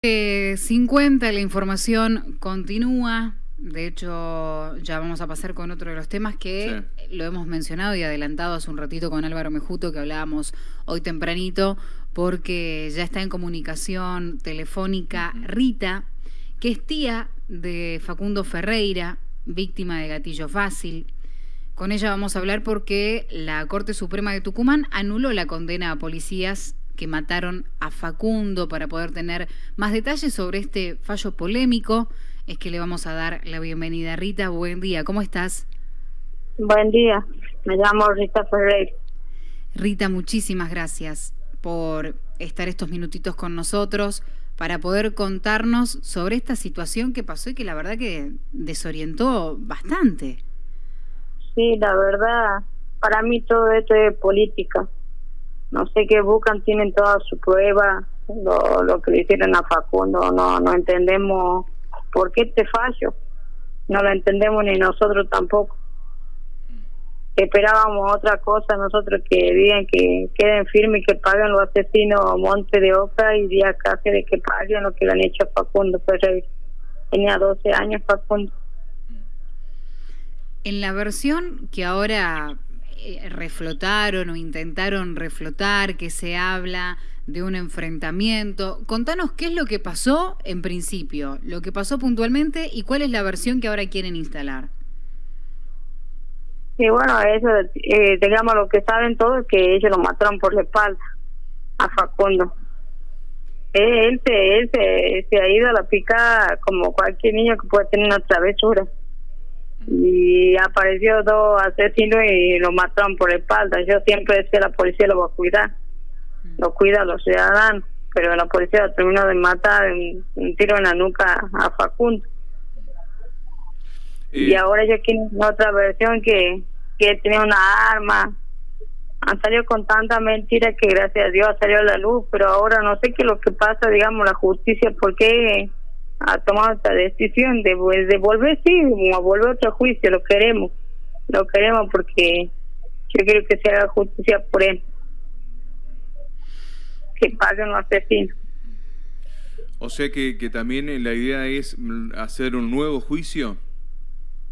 50, la información continúa. De hecho, ya vamos a pasar con otro de los temas que lo hemos mencionado y adelantado hace un ratito con Álvaro Mejuto, que hablábamos hoy tempranito, porque ya está en comunicación telefónica Rita, que es tía de Facundo Ferreira, víctima de gatillo fácil. Con ella vamos a hablar porque la Corte Suprema de Tucumán anuló la condena a policías que mataron a Facundo para poder tener más detalles sobre este fallo polémico. Es que le vamos a dar la bienvenida. Rita, buen día, ¿cómo estás? Buen día, me llamo Rita Ferrer. Rita, muchísimas gracias por estar estos minutitos con nosotros para poder contarnos sobre esta situación que pasó y que la verdad que desorientó bastante. Sí, la verdad, para mí todo esto es política no sé qué buscan, tienen toda su prueba, lo, lo que le hicieron a Facundo, no, no entendemos por qué este fallo, no lo entendemos ni nosotros tampoco. Esperábamos otra cosa, nosotros que digan que queden firmes y que paguen los asesinos Monte de Oca y Díaz Cáceres que paguen lo que le han hecho a Facundo Tenía 12 años Facundo. En la versión que ahora eh, reflotaron o intentaron reflotar, que se habla de un enfrentamiento. Contanos qué es lo que pasó en principio, lo que pasó puntualmente y cuál es la versión que ahora quieren instalar. Sí, bueno, eso, eh, digamos, lo que saben todos es que ellos lo mataron por la espalda a Facundo. Él, se, él se, se ha ido a la pica como cualquier niño que puede tener una travesura y apareció dos asesinos y lo mataron por la espalda. Yo siempre decía la policía lo va a cuidar, mm. lo cuida a los ciudadanos, pero la policía terminó de matar un, tiro en la nuca a Facundo. Y ahora ya tienen otra versión que, que tenía una arma. Han salido con tanta mentira que gracias a Dios ha salido a la luz, pero ahora no sé qué es lo que pasa, digamos, la justicia, porque ha tomado esta decisión de, pues, de volver, sí, a volver a otro juicio, lo queremos, lo queremos porque yo quiero que se haga justicia por él, que paguen los asesinos. O sea que, que también la idea es hacer un nuevo juicio.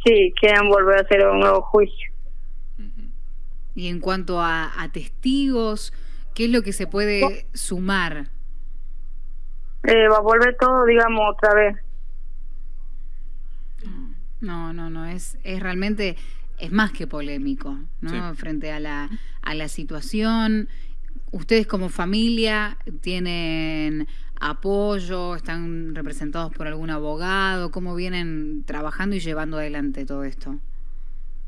Sí, quieren volver a hacer un nuevo juicio. Y en cuanto a, testigos, ¿qué es lo que se puede sumar? Eh, va a volver todo, digamos, otra vez. No, no, no, es, es realmente, es más que polémico, ¿no? Frente a la, a la situación. Ustedes como familia tienen apoyo, están representados por algún abogado, ¿cómo vienen trabajando y llevando adelante todo esto?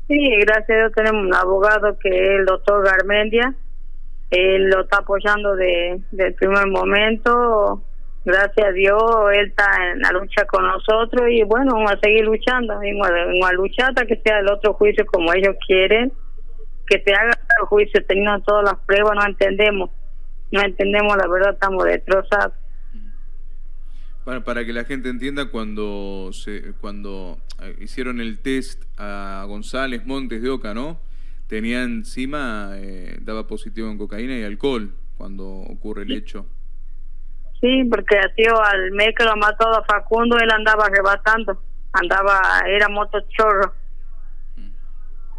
Sí, gracias a Dios tenemos un abogado que es el doctor Garmendia, él lo está apoyando de, del primer momento, gracias a Dios, él está en la lucha con nosotros y bueno, vamos a seguir luchando, vamos a, luchar hasta que sea el otro juicio como ellos quieren, que se haga el juicio teniendo todas las pruebas, no entendemos, no entendemos, la verdad estamos destrozados. Para, para que la gente entienda, cuando se, cuando eh, hicieron el test a González Montes de Oca, ¿no? Tenía encima, eh, daba positivo en cocaína y alcohol cuando ocurre el hecho. Sí, porque sido al mes que lo mató a Facundo, él andaba arrebatando, andaba, era motochorro.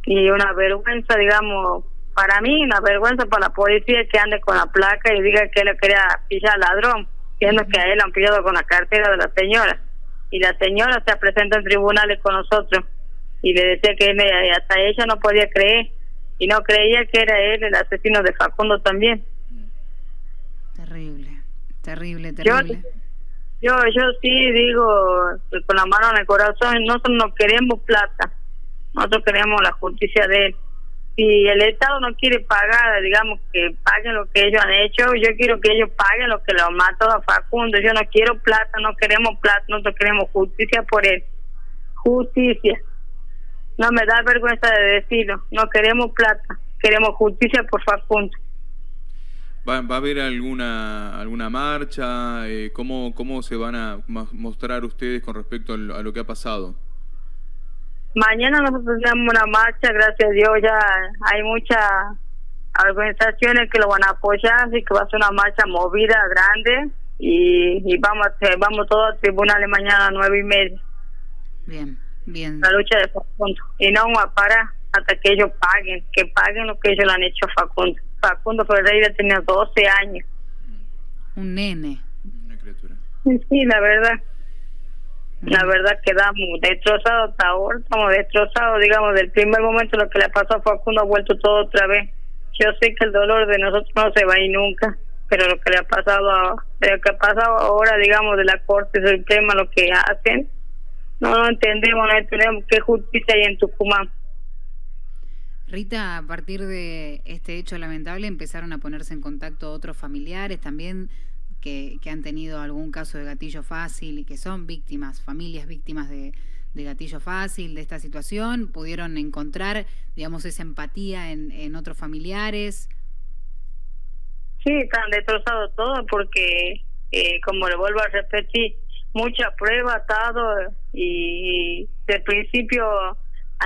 Y una vergüenza, digamos, para mí, una vergüenza para la policía que ande con la placa y diga que él quería pillar ladrón, siendo que a él han pillado con la cartera de la señora. Y la señora se presenta en tribunales con nosotros y le decía que hasta ella no podía creer y no creía que era él el asesino de Facundo también. Terrible. Terrible, terrible. Yo, yo, sí digo con la mano en el corazón, nosotros no queremos plata, nosotros queremos la justicia de él. Si el Estado no quiere pagar, digamos que paguen lo que ellos han hecho, yo quiero que ellos paguen lo que lo mató a Facundo. Yo no quiero plata, no queremos plata, nosotros queremos justicia por él. Justicia. No me da vergüenza de decirlo, no queremos plata, queremos justicia por Facundo. ¿Va, ¿Va, a haber alguna alguna marcha? Eh, ¿cómo, ¿Cómo se van a mostrar ustedes con respecto a lo, que ha pasado? Mañana nosotros tenemos una marcha, gracias a Dios ya hay muchas organizaciones que lo van a apoyar, así que va a ser una marcha movida, grande, y, vamos vamos todos a tribunales mañana a nueve y media. Bien, bien. La lucha de Facundo. Y no vamos a parar hasta que ellos paguen, que paguen lo que ellos le han hecho a Facundo. Facundo Ferreira tenía 12 años. Un nene. Una criatura. Sí, la verdad. La verdad quedamos destrozados hasta ahora, estamos destrozados, digamos, del primer momento lo que le pasó a Facundo ha vuelto todo otra vez. Yo sé que el dolor de nosotros no se va a ir nunca, pero lo que le ha pasado, a, lo que ha pasado ahora, digamos, de la Corte Suprema, lo que hacen, no lo entendemos, no entendemos qué justicia hay en Tucumán. Rita, a partir de este hecho lamentable empezaron a ponerse en contacto otros familiares también que, han tenido algún caso de gatillo fácil y que son víctimas, familias víctimas de, gatillo fácil de esta situación, pudieron encontrar, digamos, esa empatía en, otros familiares. Sí, están destrozados todo porque, eh, como le vuelvo a repetir, mucha prueba atado y de principio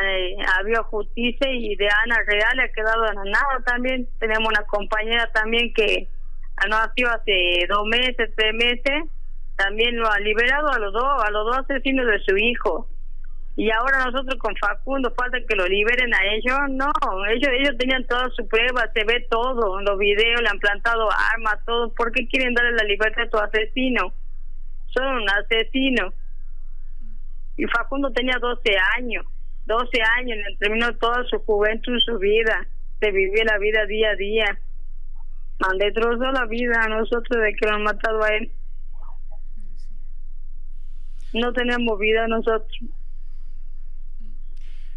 eh, había justicia y de Ana Real ha quedado en nada también. Tenemos una compañera también que nació hace dos meses, tres meses, también lo ha liberado a los dos, a los dos asesinos de su hijo. Y ahora nosotros con Facundo falta que lo liberen a ellos. No, ellos ellos tenían todas sus pruebas, se ve todo, los videos, le han plantado armas, todo. ¿Por qué quieren darle la libertad a tu asesino? Son un asesino. Y Facundo tenía 12 años, 12 años, terminó toda su juventud, su vida. Se vivía la vida día a día han destrozado la vida a nosotros de que lo han matado a él. No tenemos vida nosotros.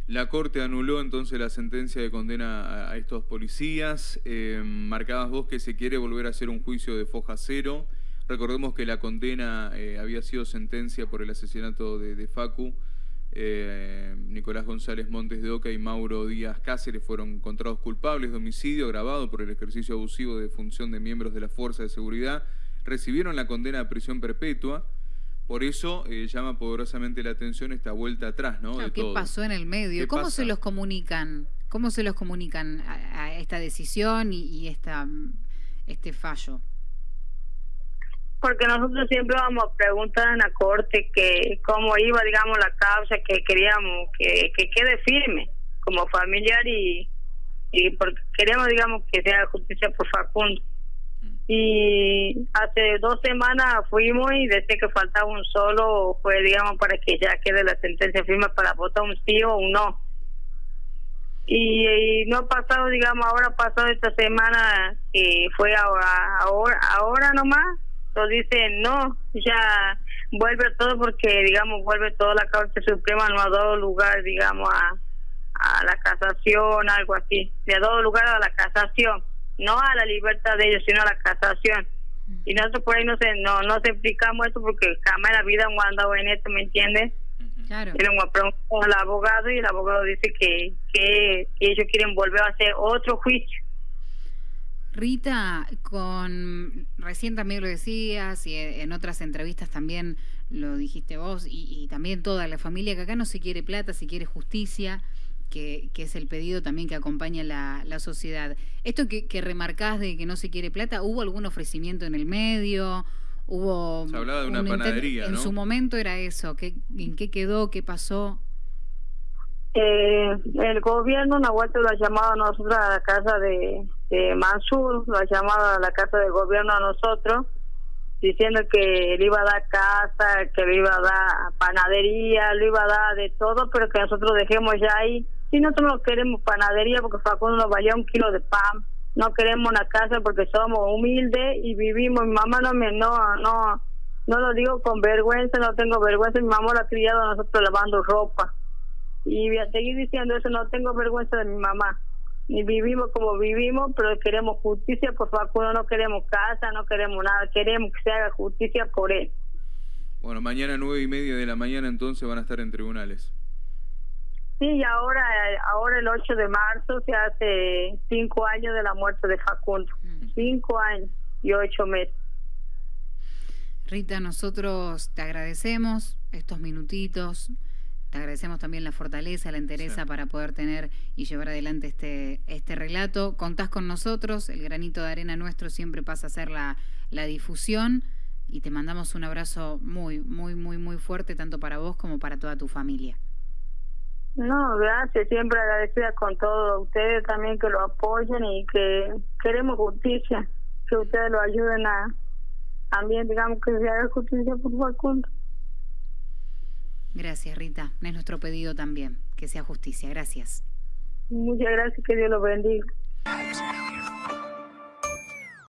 La Corte anuló entonces la sentencia de condena a, estos policías. Eh, marcabas vos que se quiere volver a hacer un juicio de foja cero. Recordemos que la condena eh, había sido sentencia por el asesinato de Facu. Eh, Nicolás González Montes de Oca y Mauro Díaz Cáceres fueron encontrados culpables de homicidio agravado por el ejercicio abusivo de función de miembros de la Fuerza de Seguridad. Recibieron la condena de prisión perpetua. Por eso eh, llama poderosamente la atención esta vuelta atrás, ¿no? ¿Qué pasó en el medio? ¿Cómo se los comunican? ¿Cómo se los comunican a, esta decisión y, y esta, este fallo? Porque nosotros siempre vamos a preguntar en la corte que cómo iba, digamos, la causa, que queríamos que, que quede firme como familiar y, y porque queremos, digamos, que sea justicia por Facundo. Mm. Y hace dos semanas fuimos y desde que faltaba un solo fue, digamos, para que ya quede la sentencia firme para votar un sí o un no. Y, no ha pasado, digamos, ahora ha pasado esta semana que fue ahora, ahora, ahora nomás dicen no, ya vuelve todo porque, digamos, vuelve toda la Corte Suprema, no ha dado lugar, digamos, a, a la casación, algo así. Le ha dado lugar a la casación, no a la libertad de ellos, sino a la casación. Y nosotros por ahí no se, no, no se explicamos esto porque jamás en la vida hemos andado en esto, ¿me entiendes? Claro. Y le al abogado y el abogado dice que, que ellos quieren volver a hacer otro juicio Rita, con recién también lo decías y en otras entrevistas también lo dijiste vos y, también toda la familia que acá no se quiere plata, se quiere justicia, que, es el pedido también que acompaña la, la sociedad. Esto que, que, remarcás de que no se quiere plata, ¿hubo algún ofrecimiento en el medio? Hubo se hablaba de una panadería, En su momento era eso. ¿Qué, ¿En qué quedó? ¿Qué pasó? Eh, el gobierno una vuelta lo ha llamado a nosotros a la casa de, de Mansur, lo ha llamado a la casa del gobierno a nosotros, diciendo que le iba a dar casa, que le iba a dar panadería, le iba a dar de todo, pero que nosotros dejemos ya ahí. Si nosotros no queremos panadería porque Facundo nos valía un kilo de pan, no queremos una casa porque somos humildes y vivimos. Mi mamá no me, no, no, no lo digo con vergüenza, no tengo vergüenza. Mi mamá lo ha criado a nosotros lavando ropa y voy a seguir diciendo eso, no tengo vergüenza de mi mamá. Ni vivimos como vivimos, pero queremos justicia por Facundo, no queremos casa, no queremos nada, queremos que se haga justicia por él. Bueno, mañana nueve y media de la mañana entonces van a estar en tribunales. Sí, y ahora, ahora el 8 de marzo se hace cinco años de la muerte de Facundo. Mm. Cinco años y ocho meses. Rita, nosotros te agradecemos estos minutitos. Te agradecemos también la fortaleza, la entereza para poder tener y llevar adelante este, este relato. Contás con nosotros, el granito de arena nuestro siempre pasa a ser la, la difusión. y te mandamos un abrazo muy, muy, muy, muy fuerte, tanto para vos como para toda tu familia. No, gracias, siempre agradecida con todos ustedes también que lo apoyen y que queremos justicia, que ustedes lo ayuden a también, digamos, que se haga justicia por Facundo. Gracias, Rita. Es nuestro pedido también, que sea justicia. Gracias. Muchas gracias, que Dios los bendiga.